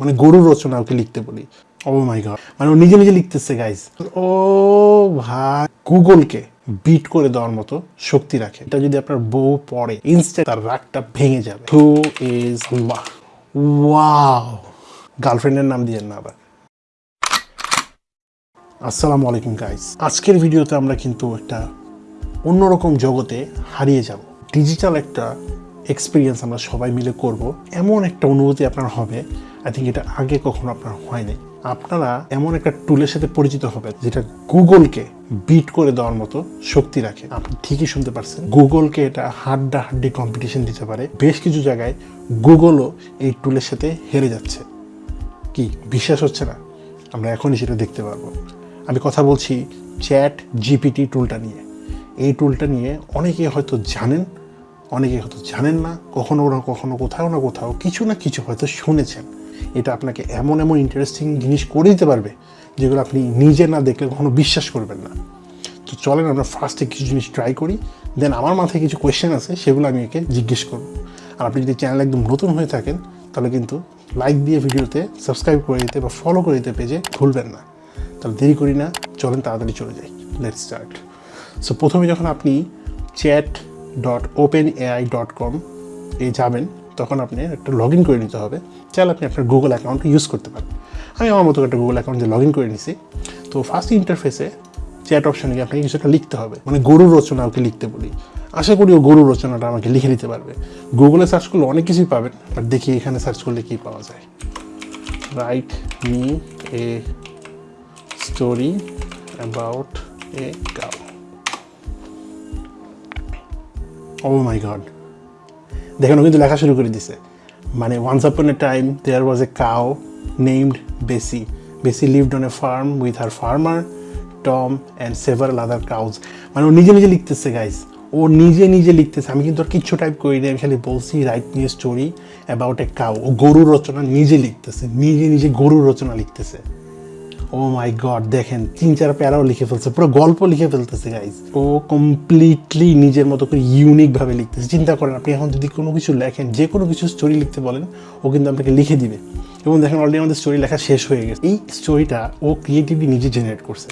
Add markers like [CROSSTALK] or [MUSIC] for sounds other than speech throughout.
মানে গরুর রচনা ওকে লিখতে বলি ও মাই গড মানে ও নিজে নিজে লিখতেছে গাইজ ও ভাই। গুগলকে বিট করে দেওয়ার মতো শক্তি রাখে। এটা যদি আপনার বউ পড়ে ইনস্ট্যান্ট তার রাগটা ভেঙে যাবে। হু ইজ ওয়াও গার্লফ্রেন্ডের নাম দিয়ে না আবার। আসসালামু আলাইকুম গাইস আজকের ভিডিওতে আমরা কিন্তু একটা অন্যরকম জগতে হারিয়ে যাব। ডিজিটাল একটা এক্সপিরিয়েন্স আমরা সবাই মিলে করব। এমন একটা অনুভূতি আপনার হবে আই থিঙ্ক এটা আগে কখনো আপনার হয়নি। আপনারা এমন একটা টুলের সাথে পরিচিত হবে যেটা গুগলকে বিট করে দেওয়ার মতো শক্তি রাখে। আপনি ঠিকই শুনতে পারছেন। গুগলকে এটা হাড্ডা হাড্ডি কম্পিটিশন দিতে পারে। বেশ কিছু জায়গায় গুগলও এই টুলের সাথে হেরে যাচ্ছে। কি? বিশ্বাস হচ্ছে না? আমরা এখনই সেটা দেখতে পারব। আমি কথা বলছি চ্যাট জিপিটি টুলটা নিয়ে। এই টুলটা নিয়ে অনেকে হয়তো জানেন, অনেকে হয়তো জানেন না। কখনো না কখনো কোথাও না কোথাও কিছু না কিছু হয়তো শুনেছেন। এটা আপনাকে এমন এমন ইন্টারেস্টিং জিনিস করে দিতে পারবে, যেগুলো আপনি নিজে না দেখলে কখনো বিশ্বাস করবেন না। তো চলেন আমরা ফার্স্টে কিছু জিনিস ট্রাই করি দেন আমার মাথায় কিছু কোয়েশ্চেন আছে, সেগুলো আমি একে জিজ্ঞেস করব। আর আপনি যদি চ্যানেল একদম নতুন হয়ে থাকেন, তাহলে কিন্তু লাইক দিয়ে ভিডিওতে সাবস্ক্রাইব করে দিতে বা ফলো করে দিতে পেজে ভুলবেন না। তাহলে দেরি করি না, চলেন তাড়াতাড়ি চলে যাই। লেট স্টার্ট সো প্রথমে যখন আপনি chat dot open AI dot com এ যাবেন তখন আপনি একটা লগ ইন করে নিতে হবে। চাইলে আপনি আপনার গুগল অ্যাকাউন্ট ইউজ করতে পারেন। আমি আমার মতো একটা গুগল অ্যাকাউন্ট দিয়ে লগ ইন করে নিছি। তো ফার্স্ট ইন্টারফেসে চ্যাট অপশানে গিয়ে আপনাকে কিছু একটা লিখতে হবে। মানে গরুর রচনা ওকে লিখতে বলি। আশা করি ও গরুর রচনাটা আমাকে লিখে দিতে পারবে। গুগলে সার্চ করলে অনেক কিছুই পাবেন বাট দেখি এখানে সার্চ করলে কী পাওয়া যায়। Write me a story about a cow oh my god দেখেন কিন্তু লেখা শুরু করে দিছে। মানে once upon a time there was a cow named Bessie Bessie lived on a farm with her farmer Tom and several other cows মানে ও নিজে নিজে লিখতেছে গাইস ও নিজে নিজে লিখতেছে। আমি কিন্তু আর কিচ্ছু টাইপ করি নি, আমি খালি বলছি রাইট নিয়ে স্টোরি অ্যাবাউট এ কাউ ও গরুর রচনা নিজে লিখতেছে, নিজে নিজে গরুর রচনা লিখতেছে। ও মাই গড দেখেন, তিন চার প্যারাও লিখে ফেলছে, পুরো গল্প লিখে ফেলতেছে গাইজ ও কমপ্লিটলি নিজের মতো করে ইউনিক ভাবে লিখতেছে। চিন্তা করেন আপনি এখন যদি কোনো কিছু লেখেন, যে কোনো কিছু স্টোরি লিখতে বলেন, ও কিন্তু আপনাকে লিখে দিবে। এবং দেখেন অলরেডি আমাদের স্টোরি লেখা শেষ হয়ে গেছে। এই স্টোরিটা ও ক্রিয়েটিভলি নিজে জেনারেট করছে।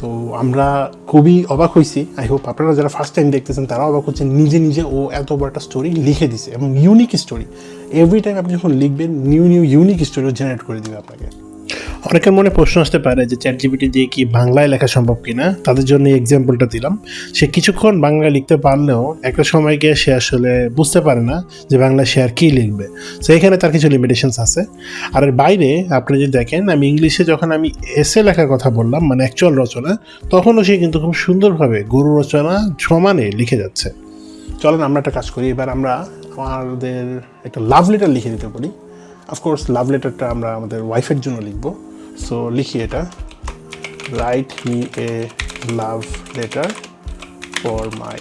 তো আমরা খুবই অবাক হয়েছি আই হোপ আপনারা যারা ফার্স্ট টাইম দেখতেছেন তারা অবাক হচ্ছেন। নিজে নিজে ও এত বড় একটা স্টোরি লিখে দিছে, এবং ইউনিক স্টোরি এভরি টাইম আপনি যখন লিখবেন new new unique story generate করে দেবে আপনাকে। অনেকের মনে প্রশ্ন আসতে পারে যে চ্যাট জিপিটি দিয়ে কি বাংলায় লেখা সম্ভব কিনা? তাদের জন্য এই এক্সাম্পলটা দিলাম। সে কিছুক্ষণ বাংলায় লিখতে পারলেও একটা সময় গিয়ে সে আসলে বুঝতে পারে না যে বাংলায় সে আর কী লিখবে। তো এখানে তার কিছু লিমিটেশনস আছে। আর এর বাইরে আপনি যদি দেখেন, আমি ইংলিশে যখন আমি এসে লেখার কথা বললাম মানে অ্যাকচুয়াল রচনা, তখনও সে কিন্তু খুব সুন্দরভাবে গরু রচনা সমানে লিখে যাচ্ছে। চলেন আমরা একটা কাজ করি। এবার আমরা আমাদের একটা লাভ লেটার লিখে দিতে পারি। অফকোর্স লাভ লেটারটা আমরা আমাদের ওয়াইফের জন্য লিখব। সো লিখি এটা write me a love letter for my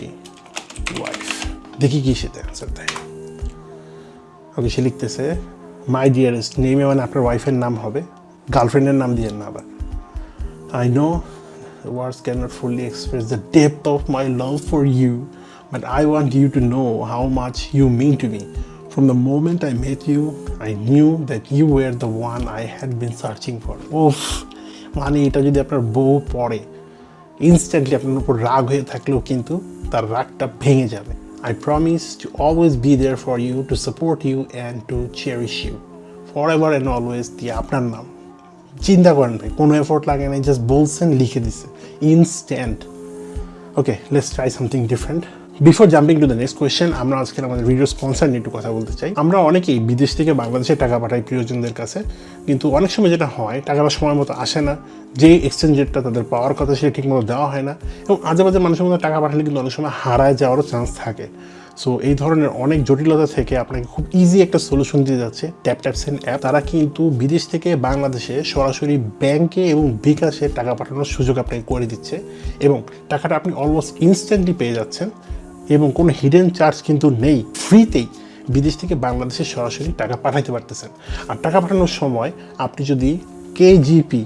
wife দেখি কি সেটা অ্যান্সার দেয় ওকে সে লিখতেছে মাই ডিয়ারেস্ট নেমে মানে আপনার ওয়াইফের নাম হবে গার্লফ্রেন্ডের নাম দিয়ে না আবার I know words cannot fully express the depth of my love for you, but I want you to know how much you mean to me. From the moment I met you, I knew that you were the one I had been searching for. ওফ মানে এটা যদি আপনার বউ পড়ে instantly আপনার উপর রাগ হয়ে থাকলেও কিন্তু তার রাগটা ভেঙে যাবে। I promise to always be there for you to support you and to cherish you forever and always দিয়ে আপনার নাম। চিন্তা করেন ভাই কোনো এফোর্ট লাগে না জাস্ট বলছেন লিখে দিছে instant okay let's try something different before jumping to the next question আমরা আজকে আমাদের ভিডিও স্পন্সার নিয়ে একটু কথা বলতে চাই। আমরা অনেকেই বিদেশ থেকে বাংলাদেশে টাকা পাঠাই প্রিয়জনদের কাছে, কিন্তু অনেক সময় যেটা হয় টাকাটা সময় মতো আসে না। যে এক্সচেঞ্জ রেটটা তাদের পাওয়ার কথা সেটা ঠিকমতো দেওয়া হয় না। এবং আজে বাজে মানুষের মধ্যে টাকা পাঠালে কিন্তু অনেক সময় হারায় যাওয়ারও চান্স থাকে। সো এই ধরনের অনেক জটিলতা থেকে আপনাকে খুব ইজি একটা সলিউশন দিয়ে যাচ্ছে ট্যাপ ট্যাপ সেন্ড অ্যাপ তারা কিন্তু বিদেশ থেকে বাংলাদেশে সরাসরি ব্যাংকে এবং বিকাশে টাকা পাঠানোর সুযোগ আপনাকে করে দিচ্ছে। এবং টাকাটা আপনি অলমোস্ট ইনস্ট্যান্টলি পেয়ে যাচ্ছেন। এবং কোনো হিডেন চার্জ কিন্তু নেই ফ্রিতেই বিদেশ থেকে বাংলাদেশে সরাসরি টাকা পাঠাইতে পারতেছেন। আর টাকা পাঠানোর সময় আপনি যদি কেজিপি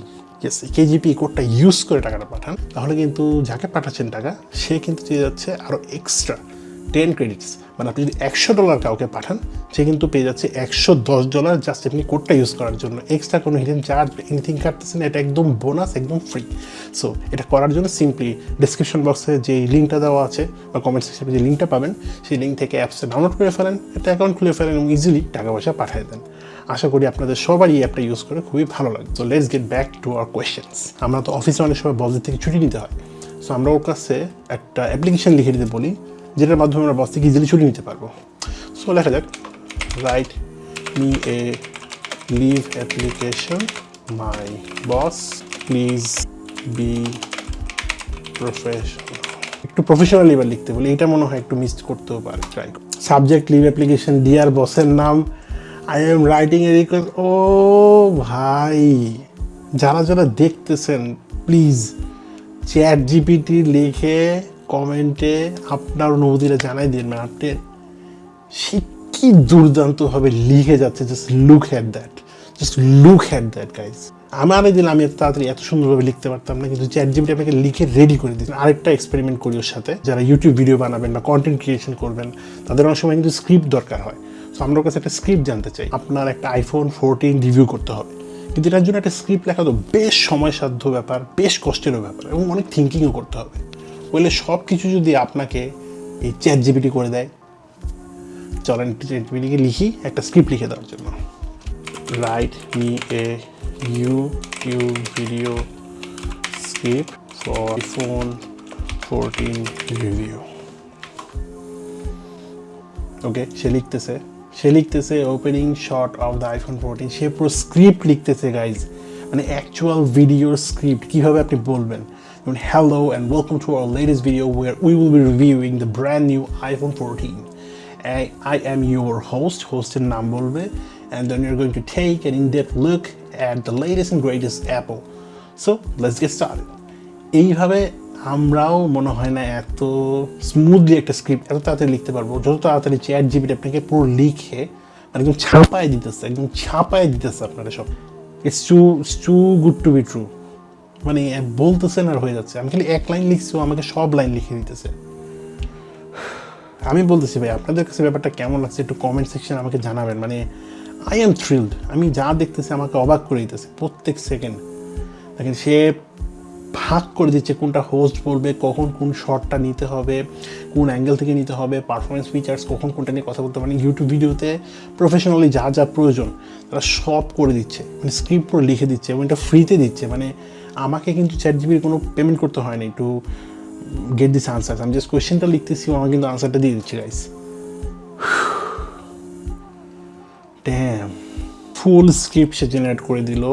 কেজিপি কোডটা ইউজ করে টাকাটা পাঠান, তাহলে কিন্তু যাকে পাঠাচ্ছেন টাকা, সে কিন্তু চেয়ে যাচ্ছে আরও এক্সট্রা টেন ক্রেডিটস মানে আপনি যদি একশো ডলার কাউকে পাঠান, সে কিন্তু পেয়ে যাচ্ছে একশো দশ ডলার জাস্ট আপনি কোডটা ইউজ করার জন্য। এক্সট্রা কোনো হিডেন চার্জ এনিথিং কাটতেছেন এটা একদম বোনাস একদম ফ্রি সো এটা করার জন্য সিম্পলি ডিসক্রিপশন বক্সে যে লিঙ্কটা দেওয়া আছে বা কমেন্ট সেকশনে যে লিঙ্কটা পাবেন, সেই লিঙ্ক থেকে অ্যাপসে ডাউনলোড করে ফেলেন, একটা অ্যাকাউন্ট খুলে ফেলেন এবং ইজিলি টাকা পয়সা পাঠিয়ে দেন। আশা করি আপনাদের সবারই এই অ্যাপটা ইউজ করে খুবই ভালো লাগে তো let's get back to our questions আমরা তো অফিসে অনেক সময় বসদের থেকে ছুটি নিতে হয়। সো আমরা ওর কাছে একটা অ্যাপ্লিকেশন লিখে দিতে বলি। যেটার মাধ্যমে আমরা বস থেকে ইজিলি ছুটি নিতে পারব। সো লেখা যাক। Write me a leave application my boss please be professional একটু প্রফেশনাল এবার লিখতে বলি। এটা মনে হয় একটু মিস করতেও পারে। Try subject leave application dear বসের নাম। I am writing a request ও ভাই, যারা যারা দেখতেছেন প্লিজ চ্যাট জিপিটি লিখে কমেন্টে আপনার অনুভূতিটা জানাই দিন মানে আপনি সে কি দুর্দান্তভাবে লিখে যাচ্ছে just look at that just look at that guys আমার দিন আমি এত তাড়াতাড়ি এত সুন্দরভাবে লিখতে পারতাম না, কিন্তু চ্যাট জিপিটি আপনাকে লিখে রেডি করে দিচ্ছেন আরেকটা এক্সপেরিমেন্ট করি ওর সাথে, যারা ইউটিউব ভিডিও বানাবেন বা কন্টেন্ট ক্রিয়েশন করবেন, তাদের অনেক সময় কিন্তু স্ক্রিপ্ট দরকার হয়। সো আমরা কাছে একটা স্ক্রিপ্ট জানতে চাই। আপনার একটা আইফোন ফোরটিন রিভিউ করতে হবে। কিন্তু এটার জন্য একটা স্ক্রিপ্ট লেখা তো বেশ সময়সাধ্য ব্যাপার, বেশ কষ্টেরও ব্যাপার এবং অনেক থিঙ্কিংও করতে হবে। বলে সব কিছু যদি আপনাকে এই চ্যাট জিপিটি করে দেয়, চলেন চ্যাট জিপিটিকে লিখি, একটা স্ক্রিপ্ট লিখে দেওয়ার জন্য। Write me a YouTube video script for phone fourteen review okay সে লিখতেছে। সে লিখতেছে opening shot of the iPhone fourteen সে পুরো স্ক্রিপ্ট লিখতেছে গাইজ মানে অ্যাকচুয়াল ভিডিওর স্ক্রিপ্ট কীভাবে আপনি বলবেন? যেমন hello and welcome to our latest video where we will be reviewing the brand new iPhone fourteen I, am your host হোস্টের নাম বলবে and then going to take an in depth look at the latest and greatest Apple So let's get started এইভাবে আমরাও মনে হয় না এত smoothly একটা script এত তাড়াতাড়ি লিখতে পারব। যত তাড়াতাড়ি চ্যাট জিবিটি আপনাকে পুরো লিখে মানে একদম ছাপায় দিতেছে একদম ছাপায় দিতেছে আপনারা সব। It's too it's too good to be true মানে বলতেছেন আর হয়ে যাচ্ছে। আমি খালি এক লাইন লিখছি আমাকে সব লাইন লিখে দিতেছে। আমি বলতেছি, ভাই, আপনাদের কাছে ব্যাপারটা কেমন লাগছে? একটু কমেন্ট সেকশন আমাকে জানাবেন। মানে আই এম থ্রিল্ড আমি যা দেখতেছি আমাকে অবাক করে দিতেছে প্রত্যেক সেকেন্ড দেখেন, সে ভাগ করে দিচ্ছে কোনটা হোস্ট বলবে, কখন কোন শটটা নিতে হবে, কোন অ্যাঙ্গেল থেকে নিতে হবে পারফরমেন্স ফিচার্স কখন কোনটা নিয়ে কথা বলতে মানে ইউটিউব ভিডিওতে প্রফেশনালি যা যা প্রয়োজন, তারা সব করে দিচ্ছে। মানে স্ক্রিপ্ট পুরো লিখে দিচ্ছে এবং এটা ফ্রিতে দিচ্ছে। মানে আমাকে কিন্তু চ্যাট জিবির কোনো পেমেন্ট করতে হয় না একটু গেট দিস আনসার আমি জাস্ট কোয়েশ্চেনটা লিখতেছি আমার কিন্তু আনসারটা দিয়ে দিচ্ছি গাইস ফুল স্ক্রিপ্ট সে জেনারেট করে দিল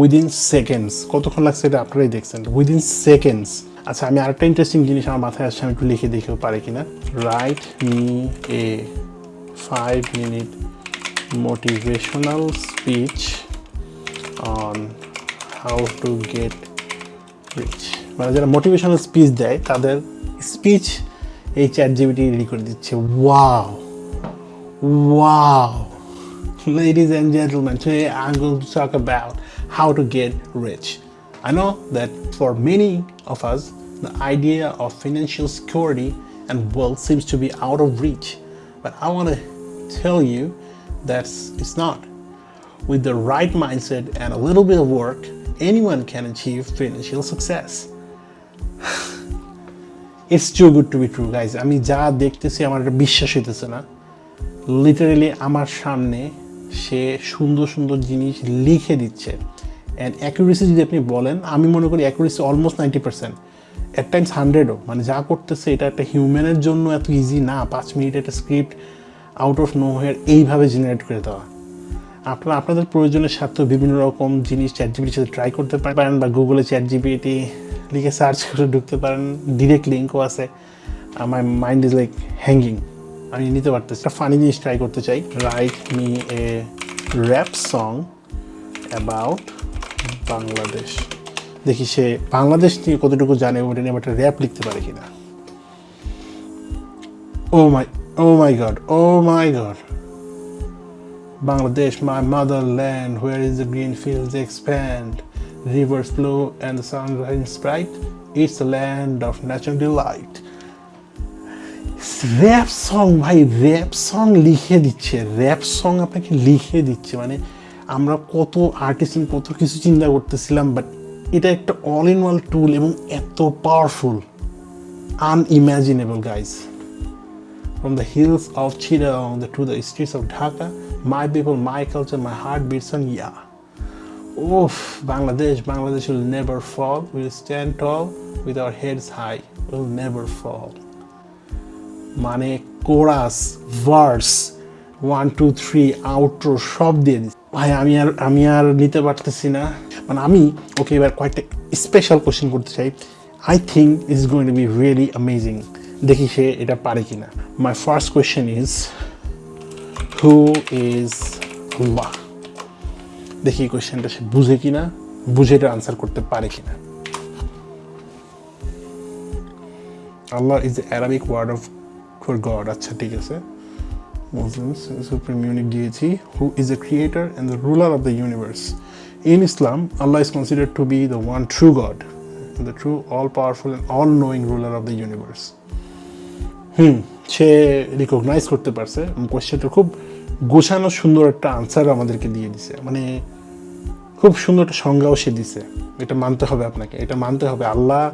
উইদিন সেকেন্ডস কতক্ষণ লাগছে এটা আপনারাই দেখছেন। উইদিন সেকেন্ডস আচ্ছা আমি আরেকটা ইন্টারেস্টিং জিনিস আমার মাথায় আসছে, আমি একটু লিখে দেখেও পারি কিনা। Write me a five minute motivational speech on how to get rich মানে যারা মোটিভেশনাল স্পিচ দেয় তাদের স্পিচ এই চ্যাট জিবিটি রেডি করে দিচ্ছে wow wow ladies and gentlemen, today I'm going to talk about how to get rich. I know that for many of us, the idea of financial security and wealth seems to be out of reach. But I want to tell you that it's not. With the right mindset and a little bit of work, anyone can achieve financial success. [SIGHS] It's too good to be true, guys. আমি যা দেখতেছি আমার এটা বিশ্বাস হইতেছে না। Literally আমার সামনে সে সুন্দর সুন্দর জিনিস লিখে দিচ্ছে। অ্যান্ড অ্যাকুরেসি যদি আপনি বলেন আমি মনে করি accuracy almost ninety percent at times হান্ড্রেডও মানে যা করতেছে এটা একটা হিউম্যানের জন্য এত ইজি না। পাঁচ মিনিট একটা script out of nowhere এইভাবে জেনারেট করে দেওয়া। আপনারা আপনাদের প্রয়োজনের স্বার্থে বিভিন্ন রকম জিনিস চ্যাট জিবিটির সাথে ট্রাই করতে পারেন বা গুগলে চ্যাট জিবিটি লিখে সার্চ করে ঢুকতে পারেন। ডিরেক্ট লিঙ্কও আছে। আমার মাইন্ড ইজ লাইক হ্যাঙ্গিং আমি নিতে পারতেছি। একটা ফানি জিনিস ট্রাই করতে চাই। Write me a rap song about Bangladesh দেখি সে বাংলাদেশ নিয়ে কতটুকু জানে ওটা নিয়ে একটা র্যাপ লিখতে পারে কিনা। ও my oh my god oh my god Bangladesh, my motherland, where is the green fields expand, rivers flow and the sun shines bright. It's a land of natural delight. Rap song ভাই rap song লিখে দিচ্ছে rap song আপনাকে লিখে দিচ্ছে মানে আমরা কত artist কত কিছু চিন্তা করতেছিলাম বাট এটা একটা অল ইন ওয়াল টুল এবং এত powerful unimaginable guys From the hills of Chittagong to the streets of Dhaka, my people, my culture, my heart beats on yeah. Oof, Bangladesh, Bangladesh will never fall. We'll stand tall with our heads high. We'll never fall. মানে chorus verse one two three outro সব দিয়ে দিচ্ছে ভাই আমি আর আমি আর নিতে পারতেছি না মানে আমি ওকে এবার কয়েকটা স্পেশাল কোশ্চেন করতে চাই I think is going to be really amazing দেখি সে এটা পারে কিনা my first question is who is Allah? দেখি এই কোয়েশ্চেনটা সে বুঝে কিনা, বুঝে এটা আনসার করতে পারে কিনা। Allah is Arabic word of for god আচ্ছা ঠিক আছে। মুসলিমস সুপ্রিম ইউনিট দিয়েছি। Who is a creator and the ruler of the universe in Islam Allah is considered to be the one true god the true all powerful and all knowing ruler of the universe hmm say recognise করতে পারছে। কোয়েশ্চেনটা খুব গোছানো সুন্দর একটা answer আমাদেরকে দিয়ে দিছে। মানে খুব সুন্দর একটা সংজ্ঞাও সে দিছে। এটা মানতে হবে আপনাকে। এটা মানতে হবে। আল্লাহ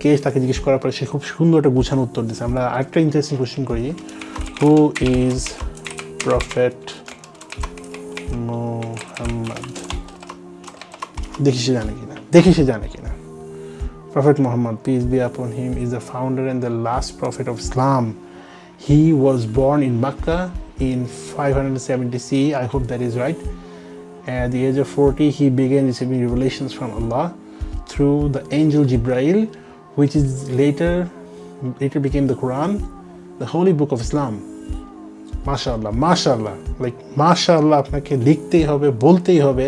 কে তাকে জিজ্ঞেস করার পরে সে খুব সুন্দর একটা গুছানো উত্তর দিছে। আমরা আরেকটা ইন্টারেস্টিং কোয়েশ্চেন করি। হু ইজ প্রফেট দেখি সে জানে কিনা। দেখি সে জানে কিনা। Prophet Muhammad, peace be upon him, is the founder and the last prophet of Islam. He was born in Mecca in 570 CE. I hope that is right. At the age of 40, he began receiving revelations from Allah through the angel Jibrail, which is later later became the Quran, the holy book of Islam. মাশাআল্লাহ মাশাআল্লাহ like মাশাআল্লাহ আপনাকে লিখতেই হবে বলতেই হবে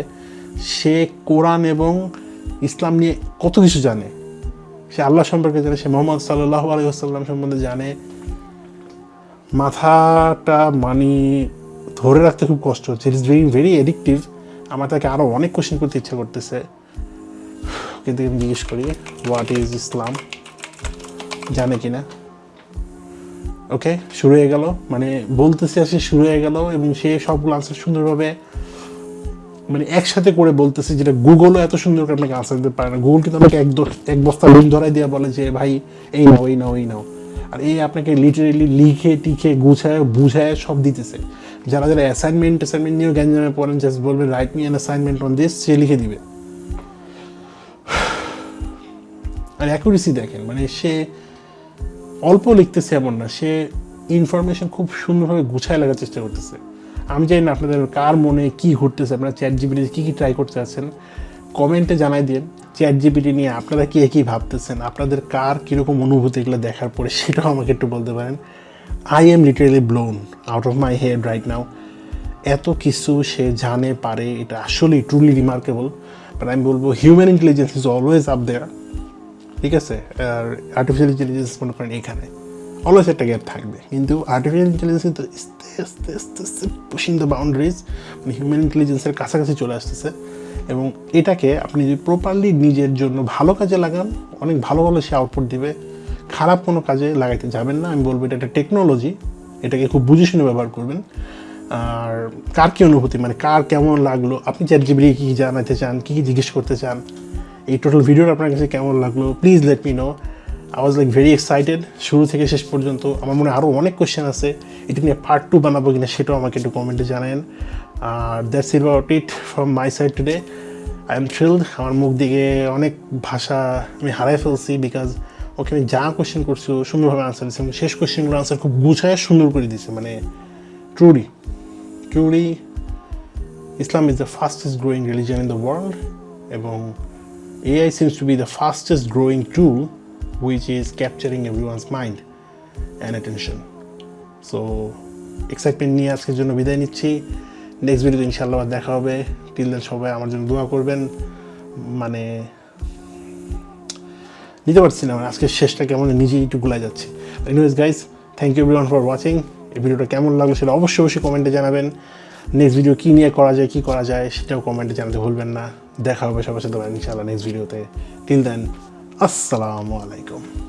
সে কোরআন এবং ইসলাম নিয়ে কত কিছু জানে সে আল্লাহ সম্পর্কে জানে, সে মোহাম্মদ সাল্লাহ আলাইসাল্লাম সম্বন্ধে জানে। মাথাটা মানে ধরে রাখতে খুব কষ্ট হচ্ছে it is very very addictive আমার তাকে আরও অনেক কোশ্চেন করতে ইচ্ছা করতেছে। কিন্তু আমি জিজ্ঞেস করি হোয়াট ইজ ইসলাম জানে কি না ওকে শুরু হয়ে গেল। মানে বলতেছে সে শুরু হয়ে গেল এবং সে সবগুলো আনসার সুন্দরভাবে মানে একসাথে করে বলতেছে যেটা গুগলও এত সুন্দর করে আপনাকে আনসার দিতে পারে না। গুগল কিন্তু আপনাকে এক এক বস্তা লোন ধরাই দিয়ে বলে যে, ভাই, এই নাও এই নাও এই নাও। আর এই আপনাকে লিটারেলি লিখে, টিখে, গুছায়, বুঝায় সব দিতেছে। যারা যারা অ্যাসাইনমেন্ট অ্যাসাইনমেন্ট নিয়েও গ্যাঞ্জামে পড়েন জাস্ট বলবে write me an assignment on this সে লিখে দিবে। আর অ্যাকুরেসি দেখেন মানে সে অল্প লিখতেছে এমন না, সে ইনফরমেশন খুব সুন্দরভাবে গুছায় লাগার চেষ্টা করতেছে। আমি জানি না আপনাদের কার মনে কি ঘুরতেছে, আপনারা চ্যাট জিবিটি কী কী ট্রাই করতে চাচ্ছেন কমেন্টে জানাই দিন। চ্যাট জিবিটি নিয়ে আপনারা কী কী ভাবতেছেন? আপনাদের কার কীরকম অনুভূতি এগুলো দেখার পরে সেটাও আমাকে একটু বলতে পারেন। I am literally blown out of my head right now এত কিছু সে জানে, পারে, এটা আসলেই ট্রুলি রিমার্কেবল বাট আমি বলব human intelligence is always up there ঠিক আছে? আর আর্টিফিশিয়াল ইন্টেলিজেন্স মনে করেন এখানে। অলওয়েজ একটা গ্যাপ থাকবে কিন্তু আর্টিফিশিয়াল ইন্টেলিজেন্স কিন্তু আস্তে আস্তে আস্তে আস্তে পুশিং দ্য বাউন্ডারিজ মানে হিউম্যান ইন্টেলিজেন্সের কাছাকাছি চলে আসতেছে। এবং এটাকে আপনি যদি প্রপারলি নিজের জন্য ভালো কাজে লাগান, অনেক ভালো ভালো সে আউটপুট দিবে। খারাপ কোনো কাজে লাগাইতে যাবেন না। আমি বলব এটা একটা টেকনোলজি এটাকে খুব বুঝে শুনে ব্যবহার করবেন। আর কার কী অনুভূতি? মানে কার কেমন লাগল? আপনি চ্যাট জিবিটি কী জানাতে চান? কী কী জিজ্ঞেস করতে চান? এই টোটাল ভিডিওটা আপনার কাছে কেমন লাগল? Please let me know I was like very excited শুরু থেকে শেষ পর্যন্ত আমার মনে আরও অনেক কোয়েশ্চেন আছে। এটা নিয়ে পার্ট টু বানাবো কিনা সেটাও আমাকে একটু কমেন্টে জানান আর that's it about it from my side today I am thrilled আমার মুখ দিকে অনেক ভাষা আমি হারাই ফেলছি বিকজ ওকে আমি যা কোয়েশ্চেন করছি সুন্দরভাবে আনসার দিচ্ছে এবং শেষ কোয়েশ্চেনগুলো আনসার খুব গুছায় সুন্দর করে দিচ্ছে মানে truly truly Islam is the fastest growing religion in the world এবং AI seems to be the fastest growing tool which is capturing everyone's mind and attention. So excitement নিয়ে আজকের জন্য বিদায় নিচ্ছি। নেক্সট ভিডিওতে ইনশাল্লাহ দেখা হবে। টিল দেন সবাই আমার জন্য দোয়া করবেন। মানে নিতে পারছি না। মানে আজকের শেষটা কেমন নিজেই একটু গুলাই যাচ্ছে। Anyways guys thank you everyone for watching এই ভিডিওটা কেমন লাগল সেটা অবশ্যই অবশ্যই কমেন্টে জানাবেন। নেক্সট ভিডিও কী নিয়ে করা যায়, কী করা যায়, সেটাও কমেন্টে জানাতে ভুলবেন না। দেখা হবে সবার সাথে ইনশাআল্লাহ নেক্সট ভিডিওতে টিল দেন আসসালামু আলাইকুম